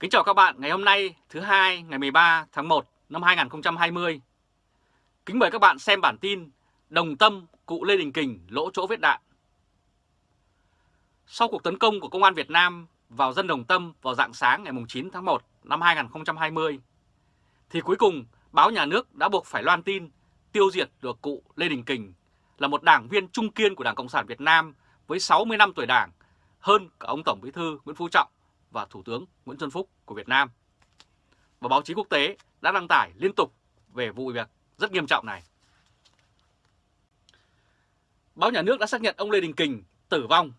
Kính chào các bạn ngày hôm nay thứ hai ngày 13 tháng 1 năm 2020. Kính mời các bạn xem bản tin Đồng Tâm cụ Lê Đình Kình lỗ chỗ vết đạn. Sau cuộc tấn công của Công an Việt Nam vào dân Đồng Tâm vào dạng sáng ngày 9 tháng 1 năm 2020, thì cuối cùng báo nhà nước đã buộc phải loan tin tiêu diệt được cụ Lê Đình Kình là một đảng viên trung kiên của Đảng Cộng sản Việt Nam với 60 năm tuổi đảng, hơn cả ông Tổng Bí thư Nguyễn Phú Trọng và Thủ tướng Nguyễn Xuân Phúc của Việt Nam. Và báo chí quốc tế đã đăng tải liên tục về vụ việc rất nghiêm trọng này. Báo nhà nước đã xác nhận ông Lê Đình Kình tử vong.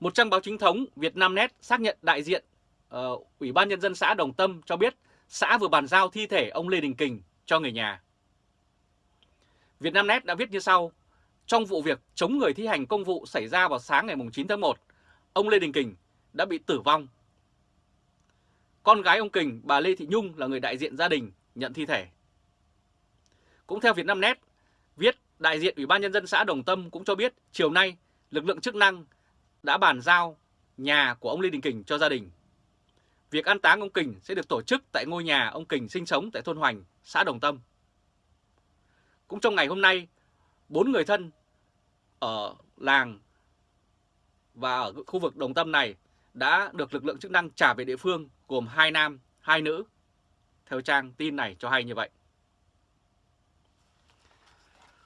Một trang báo chính thống Việt Nam Net xác nhận đại diện uh, Ủy ban Nhân dân xã Đồng Tâm cho biết xã vừa bàn giao thi thể ông Lê Đình Kình cho người nhà. Việt Nam Net đã viết như sau, trong vụ việc chống người thi hành công vụ xảy ra vào sáng ngày 9 tháng 1, ông Lê Đình Kình đã bị tử vong. Con gái ông Kình, bà Lê Thị Nhung là người đại diện gia đình nhận thi thể. Cũng theo Vietnamnet, viết đại diện Ủy ban Nhân dân xã Đồng Tâm cũng cho biết chiều nay lực lượng chức năng đã bàn giao nhà của ông Lê Đình Kình cho gia đình. Việc an táng ông Kình sẽ được tổ chức tại ngôi nhà ông Kình sinh sống tại thôn Hoành, xã Đồng Tâm. Cũng trong ngày hôm nay, bốn người thân ở làng và ở khu vực Đồng Tâm này đã được lực lượng chức năng trả về địa phương gồm hai nam, hai nữ. Theo trang tin này cho hay như vậy.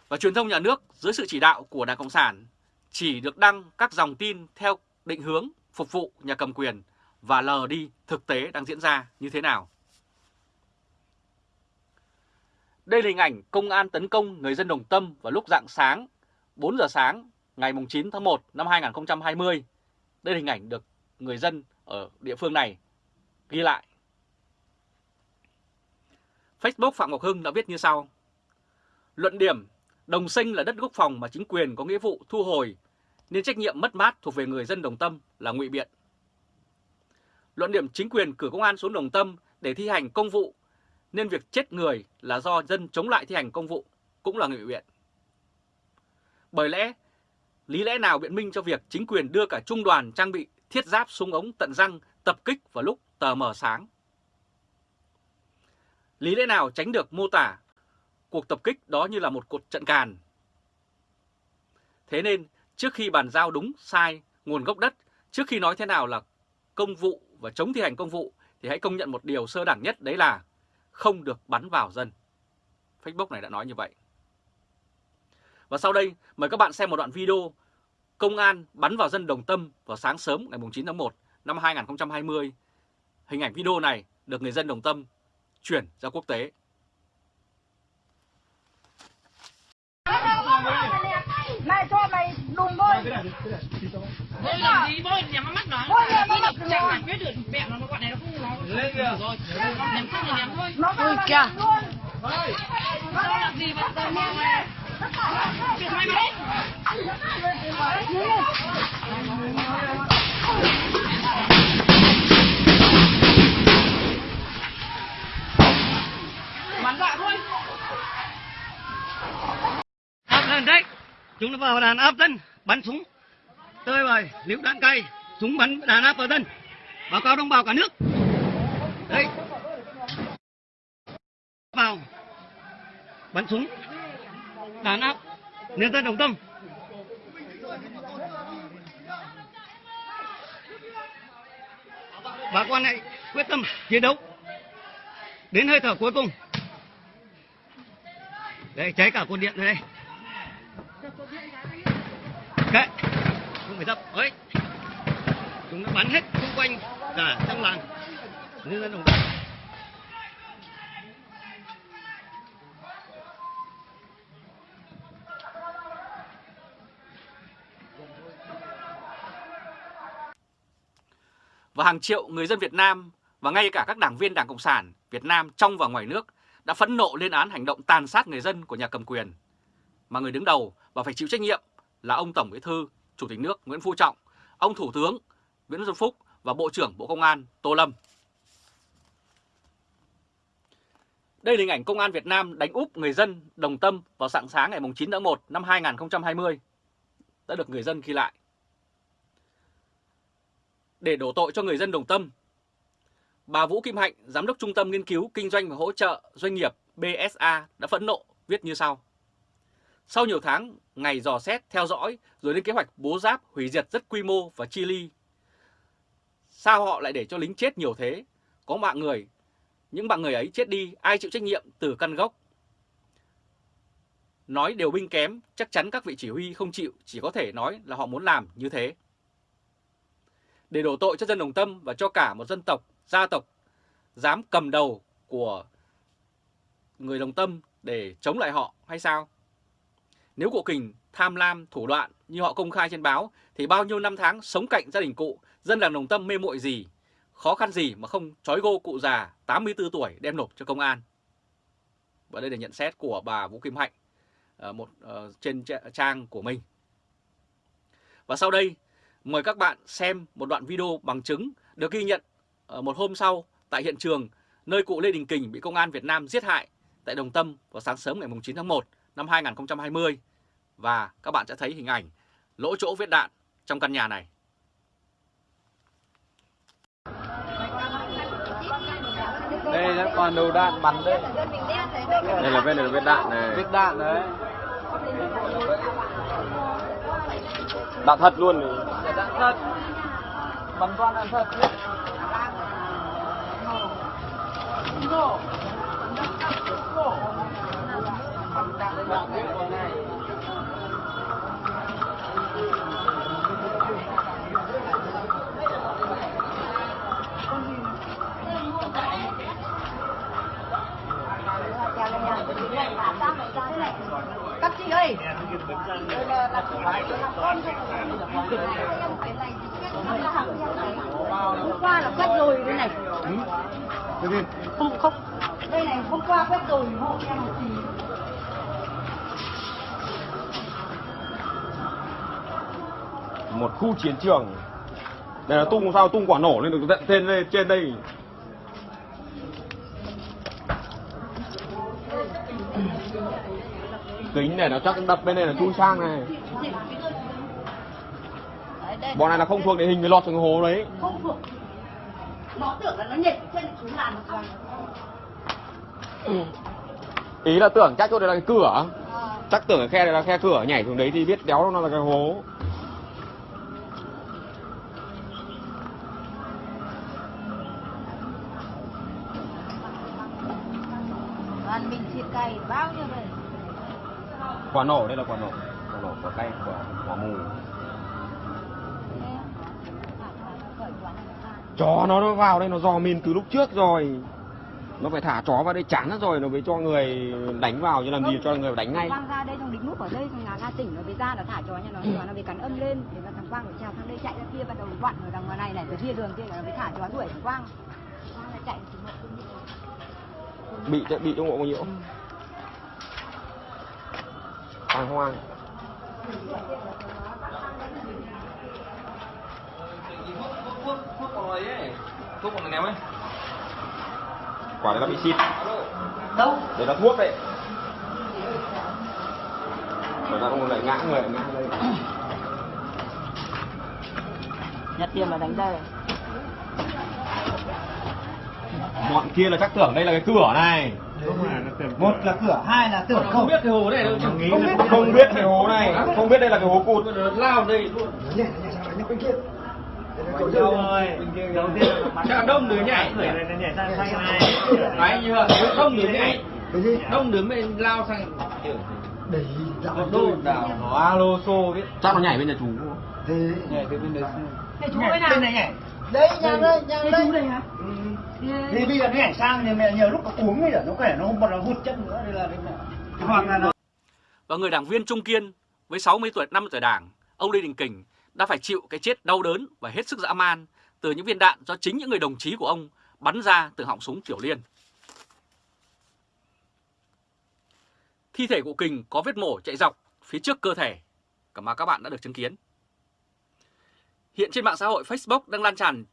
Và truyền thông nhà nước dưới sự chỉ đạo của Đảng Cộng sản chỉ được đăng các dòng tin theo định hướng phục vụ nhà cầm quyền và lờ đi thực tế đang diễn ra như thế nào. Đây là hình ảnh công an tấn công người dân Đồng Tâm vào lúc dạng sáng 4 giờ sáng ngày 9 tháng 1 năm 2020. Đây là hình ảnh được người dân ở địa phương này ghi lại. Facebook Phạm Ngọc Hưng đã viết như sau. Luận điểm, đồng sinh là đất quốc phòng mà chính quyền có nghĩa vụ thu hồi, nên trách nhiệm mất mát thuộc về người dân Đồng Tâm là ngụy biện. Luận điểm chính quyền cử công an xuống Đồng Tâm để thi hành công vụ, nên việc chết người là do dân chống lại thi hành công vụ cũng là ngụy biện. Bởi lẽ Lý lẽ nào biện minh cho việc chính quyền đưa cả trung đoàn trang bị thiết giáp súng ống tận răng tập kích vào lúc tờ mờ sáng? Lý lẽ nào tránh được mô tả cuộc tập kích đó như là một cuộc trận càn? Thế nên trước khi bàn giao đúng sai nguồn gốc đất, trước khi nói thế nào là công vụ và chống thi hành công vụ thì hãy công nhận một điều sơ đẳng nhất đấy là không được bắn vào dân. Facebook này đã nói như vậy. Và sau đây mời các bạn xem một đoạn video công an bắn vào dân Đồng Tâm vào sáng sớm ngày 9 tháng 1 năm 2020. Hình ảnh video này được người dân Đồng Tâm chuyển ra quốc tế. Mày cho mày đùng thôi. Bôi làm gì bôi nhắm mắt nó. Bôi nhắm mắt Chẳng nó. giải quyết được mẹ nó bọn này nó không nó lên kìa. Rồi. Ném không là ném thôi. Nó Ôi kìa. Nó làm gì vậy? Tao Bắn thôi. áp lên đấy. Chúng nó vào đàn áp dân, bắn súng. Tơi bời liễu đạn cay, súng bắn đàn áp vào dân. Báo cáo đồng bào cả nước. Đấy vào bắn súng đàn áp. Nhân dân đồng tâm. Bà con hãy quyết tâm chiến đấu. Đến hơi thở cuối cùng. Đây cháy cả cột điện đây. Kệ, không phải dập. Ấy chúng nó bắn hết xung quanh cả trong làng. Nhân dân đồng tâm. Và hàng triệu người dân Việt Nam và ngay cả các đảng viên Đảng Cộng sản Việt Nam trong và ngoài nước đã phẫn nộ lên án hành động tàn sát người dân của nhà cầm quyền. Mà người đứng đầu và phải chịu trách nhiệm là ông Tổng Bí thư, Chủ tịch nước Nguyễn Phú Trọng, ông Thủ tướng Nguyễn Xuân Phúc và Bộ trưởng Bộ Công an Tô Lâm. Đây là hình ảnh Công an Việt Nam đánh úp người dân Đồng Tâm vào sáng sáng ngày 9 tháng 1 năm 2020 đã được người dân ghi lại. Để đổ tội cho người dân Đồng Tâm, bà Vũ Kim Hạnh, Giám đốc Trung tâm Nghiên cứu Kinh doanh và Hỗ trợ Doanh nghiệp BSA đã phẫn nộ viết như sau. Sau nhiều tháng ngày dò xét, theo dõi rồi lên kế hoạch bố giáp hủy diệt rất quy mô và chi ly, sao họ lại để cho lính chết nhiều thế? Có mạng người, những bạn người ấy chết đi, ai chịu trách nhiệm từ căn gốc? Nói điều binh kém, chắc chắn các vị chỉ huy không chịu, chỉ có thể nói là họ muốn làm như thế. Để đổ tội cho dân Đồng Tâm và cho cả một dân tộc, gia tộc dám cầm đầu của người Đồng Tâm để chống lại họ hay sao? Nếu cụ Kình tham lam, thủ đoạn như họ công khai trên báo thì bao nhiêu năm tháng sống cạnh gia đình cụ, dân làng Đồng Tâm mê muội gì, khó khăn gì mà không trói gô cụ già 84 tuổi đem nộp cho công an. Và đây là nhận xét của bà Vũ Kim Hạnh ờ, một uh, trên trang của mình. Và sau đây, mời các bạn xem một đoạn video bằng chứng được ghi nhận uh, một hôm sau tại hiện trường nơi cụ Lê Đình Kình bị công an Việt Nam giết hại tại Đồng Tâm vào sáng sớm ngày 9 tháng 1 năm 2020 và các bạn sẽ thấy hình ảnh lỗ chỗ vết đạn trong căn nhà này. Đây nó còn đầu đạn bắn đây. Đây là vết là vết đạn này. Vết đạn đấy. Đạn thật luôn này dạng thật. bằng toàn dạng thật. Các chị ơi, con hôm qua là quét rồi đây này. Không không. Đây này hôm qua quét rồi hộ em một tí. Một khu chiến trường. Đây là tung sao tung quả nổ lên được tận trên đây trên đây. Kính này nó chắc đập bên này là chui sang này. Bọn này là không thuộc địa hình mới lọt xuống hố đấy. Không thuộc. Nó tưởng là nó nhảy trên xuống làn rồi. Ý là tưởng chắc chỗ đây là cái cửa. Ờ. Chắc tưởng cái khe này là khe cửa nhảy xuống đấy thì biết đéo nó là cái hố. Đoàn mình xịt cày bao nhiêu. Quả nổ đây là quả nổ. Quả nổ quả cay quả quả mù. Chó nó nó vào đây nó dò mìn từ lúc trước rồi. Nó phải thả chó vào đây chán nó rồi nó mới cho người đánh vào chứ làm gì cho người đánh ngay. Quang ra đây xong đính nút ở đây xong là ra tỉnh nó về ra là thả chó nhà nó chó nó về cắn âm lên để mà thằng Quang phải trèo sang đây chạy ra kia bắt đầu vặn ở đằng ngoài này này từ kia đường kia nó mới thả chó đuổi thằng Quang Quang lại chạy Bị chạy bị trong bộ bao nhiêu? Hoang hoang. Thuốc còn ném ấy. Quả đấy là bị xịt. Đâu? Đấy là thuốc đấy. Rồi nó không lại ngã người ngã đây. Nhặt tiền là đánh đây. Bọn kia là chắc tưởng đây là cái cửa này. một là cửa hai là tưởng không biết cái hồ này đâu nghĩ Không biết. Không biết cái hố này, không biết đây là cái hố cụt. lao đây luôn. Nó nó bên kia rồi. Đầu tiên là đông đứa nhảy. người này nó nhảy sang sang này Đấy như vậy, đông đứa nhảy. Đông đứa mới lao sang để dạo đô nó alo xô biết. Chắc nó nhảy bên nhà chú. thế Nhảy từ bên đấy. Thế chú ơi nào? bên này nhảy đây nhà đây nhà đây chú đây hả? thì bây giờ nó nhảy sang thì mẹ nhiều lúc nó cuống bây giờ nó khỏe nó không còn là hụt chân nữa đây là hoặc là nó Và người đảng viên Trung Kiên với 60 tuổi, 50 tuổi đảng, ông Lê Đình Kình đã phải chịu cái chết đau đớn và hết sức dã man từ những viên đạn do chính những người đồng chí của ông bắn ra từ họng súng Tiểu Liên. Thi thể của Kình có vết mổ chạy dọc phía trước cơ thể, cả mà các bạn đã được chứng kiến. Hiện trên mạng xã hội Facebook đang lan tràn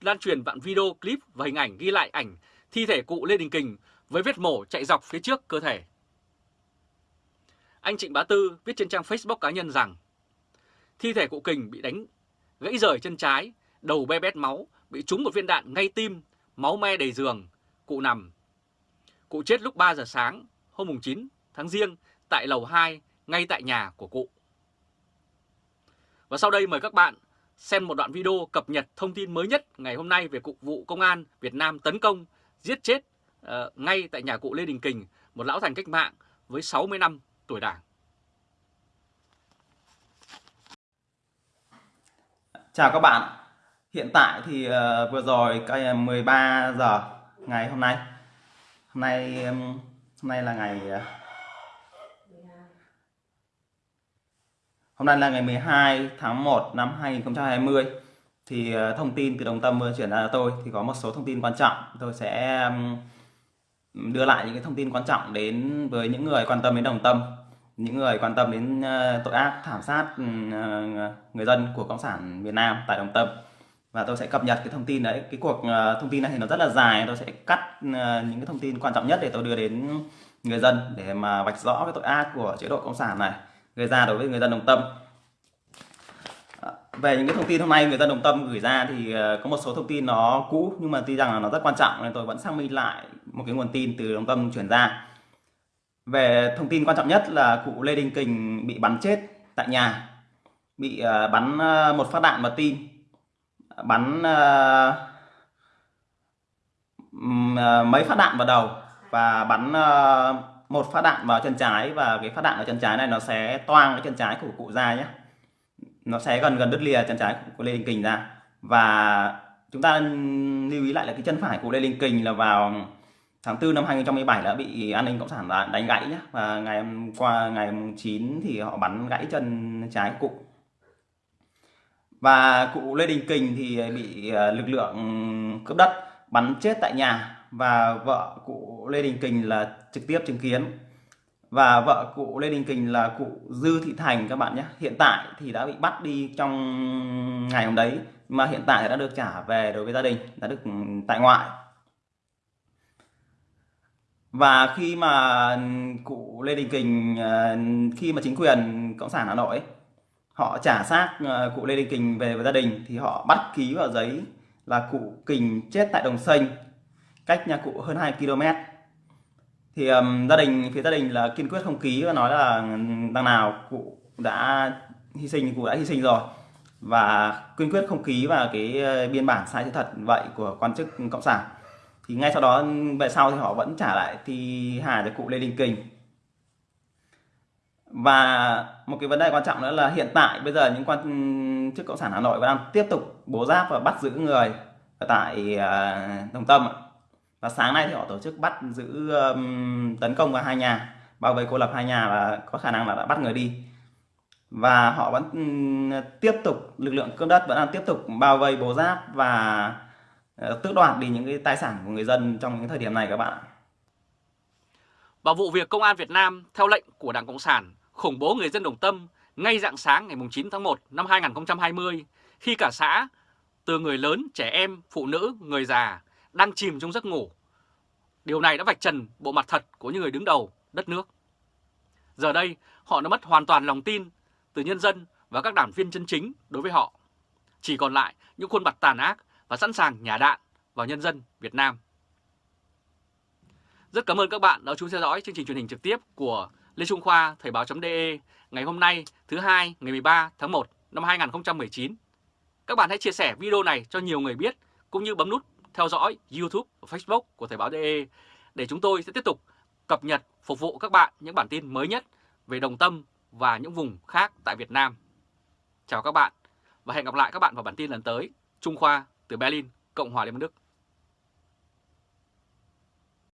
lan truyền đoạn video clip và hình ảnh ghi lại ảnh thi thể cụ Lê Đình Kình với vết mổ chạy dọc phía trước cơ thể. Anh Trịnh Bá Tư viết trên trang Facebook cá nhân rằng thi thể cụ Kình bị đánh gãy rời chân trái đầu be bét máu, bị trúng một viên đạn ngay tim, máu me đầy giường, cụ nằm. Cụ chết lúc 3 giờ sáng hôm 9 tháng Giêng tại lầu 2 ngay tại nhà của cụ. Và sau đây mời các bạn xem một đoạn video cập nhật thông tin mới nhất ngày hôm nay về Cục vụ Công an Việt Nam tấn công, giết chết uh, ngay tại nhà cụ Lê Đình Kình, một lão thành cách mạng với 60 năm tuổi đảng. Chào các bạn. Hiện tại thì uh, vừa rồi cái ờ, 13 giờ ngày hôm nay. Hôm nay um, hôm nay là ngày ờ, Hôm nay là ngày 12 tháng 1 năm 2020 thì uh, thông tin từ Đồng Tâm chuyển ra cho tôi thì có một số thông tin quan trọng tôi sẽ um, đưa lại những cái thông tin quan trọng đến với những người quan tâm đến Đồng Tâm những người quan tâm đến ờ, tội ác, thảm sát ừ, ờ, người dân của cộng sản Việt Nam tại Đồng Tâm. Và tôi sẽ cập nhật cái thông tin đấy. Cái cuộc ờ, thông tin này thì nó rất là dài. Tôi sẽ cắt những cái thông tin quan trọng nhất để tôi đưa đến người dân để mà vạch rõ cái tội ác của chế độ cộng sản này gây ra đối với người dân Đồng Tâm. Về những cái thông tin hôm nay người dân Đồng Tâm gửi ra thì có một số thông tin nó cũ nhưng mà tuy rằng là nó rất quan trọng nên tôi vẫn xác minh lại một cái nguồn tin từ Đồng Tâm chuyển ra về thông tin quan trọng nhất là cụ Lê Đình Kình bị bắn chết tại nhà, bị ờ, bắn ờ, một phát đạn vào tim, bắn ờ, mấy phát đạn vào đầu và bắn một phát đạn vào chân trái và cái phát đạn ở chân trái này nó sẽ toang cái chân trái của cụ ra nhé. Nó sẽ gần gần đứt lìa chân trái của Lê Đình Kình ra. Và chúng ta lưu ý lại là cái chân phải của Lê Đình Kình là vào tháng 4 năm 2017 đã bị an ninh cộng sản đánh gãy nhé và ngày hôm qua, ngày 9 thì họ bắn gãy chân trái của cụ. Và cụ Lê Đình Kình thì bị ờ, lực lượng cướp đất, bắn chết tại nhà. Và vợ cụ Lê Đình Kình là trực tiếp chứng kiến. Và vợ cụ Lê Đình Kình là cụ Dư Thị Thành các bạn nhé hiện tại thì đã bị bắt đi trong ngày hôm đấy, mà hiện tại đã được trả về đối với gia đình, đã được ừ, tại ngoại và khi mà cụ Lê Đình Kình ờ, khi mà chính quyền cộng sản Hà Nội họ trả xác ờ, cụ Lê Đình Kình về với gia đình thì họ bắt ký vào giấy là cụ Kình chết tại Đồng Xanh cách nhà cụ hơn 2 km thì um, gia đình phía gia đình là kiên quyết không ký và nói là đằng nào cụ đã hy sinh cụ đã hy sinh rồi. Và kiên quyết không ký vào cái ờ, biên bản sai sự thật vậy của quan chức cộng sản thì ngay sau đó về sau thì họ vẫn trả lại thì hà cho cụ Lê Đình Kình. Và một cái vấn đề quan trọng nữa là hiện tại bây giờ những quan chức cộng sản Hà Nội vẫn đang tiếp tục bố giáp và bắt giữ người ở tại à, Đồng Tâm và sáng nay thì họ tổ chức bắt giữ um, tấn công vào hai nhà bao vây cô lập hai nhà và có khả năng là đã bắt người đi. Và họ vẫn tiếp tục lực lượng cướp đất vẫn đang tiếp tục bao vây bố giáp và Ờ, tước đoạt đi những cái tài sản của người dân trong những thời điểm này các bạn ạ. Và vụ việc Công an Việt Nam theo lệnh của Đảng Cộng sản khủng bố người dân Đồng Tâm ngay dạng sáng ngày 9 tháng 1 năm 2020 khi cả xã từ người lớn, trẻ em, phụ nữ, người già đang chìm trong giấc ngủ. Điều này đã vạch trần bộ mặt thật của những người đứng đầu đất nước. Giờ đây, họ đã mất hoàn toàn lòng tin từ nhân dân và các đảng viên chân chính đối với họ. Chỉ còn lại những khuôn mặt tàn ác và sẵn sàng nhả đạn vào nhân dân Việt Nam. Rất cảm ơn các bạn đã chú theo dõi chương trình truyền hình trực tiếp của Lê Trung Khoa, Thời báo.de ngày hôm nay, thứ hai, ngày 13 tháng 1 năm 2019. Các bạn hãy chia sẻ video này cho nhiều người biết, cũng như bấm nút theo dõi YouTube và Facebook của Thời báo.de để chúng tôi sẽ tiếp tục cập nhật, phục vụ các bạn những bản tin mới nhất về Đồng Tâm và những vùng khác tại Việt Nam. Chào các bạn và hẹn gặp lại các bạn vào bản tin lần tới. Trung Khoa từ Berlin, Cộng hòa Liên bang Đức.